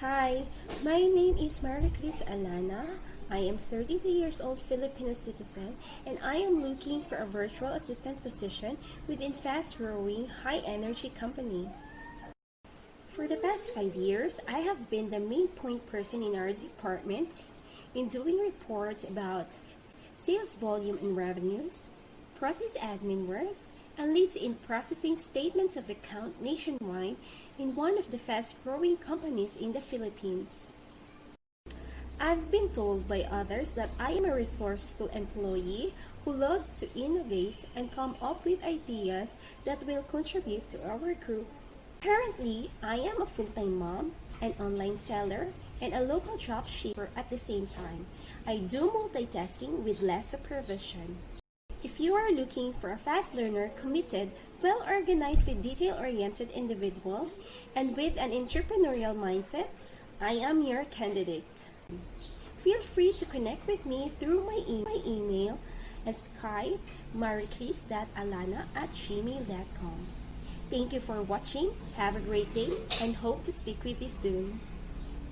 Hi, my name is Maria Cris Alana. I am 33 years old Filipino citizen and I am looking for a virtual assistant position within fast-growing, high-energy company. For the past five years, I have been the main point person in our department in doing reports about sales volume and revenues, process admin works, and leads in processing statements of account nationwide in one of the fast-growing companies in the Philippines. I've been told by others that I am a resourceful employee who loves to innovate and come up with ideas that will contribute to our group. Currently, I am a full-time mom, an online seller, and a local job shipper at the same time. I do multitasking with less supervision. If you are looking for a fast learner, committed, well-organized with detail-oriented individual, and with an entrepreneurial mindset, I am your candidate. Feel free to connect with me through my, e- my email at at gmail.com. Thank you for watching. Have a great day and hope to speak with you soon.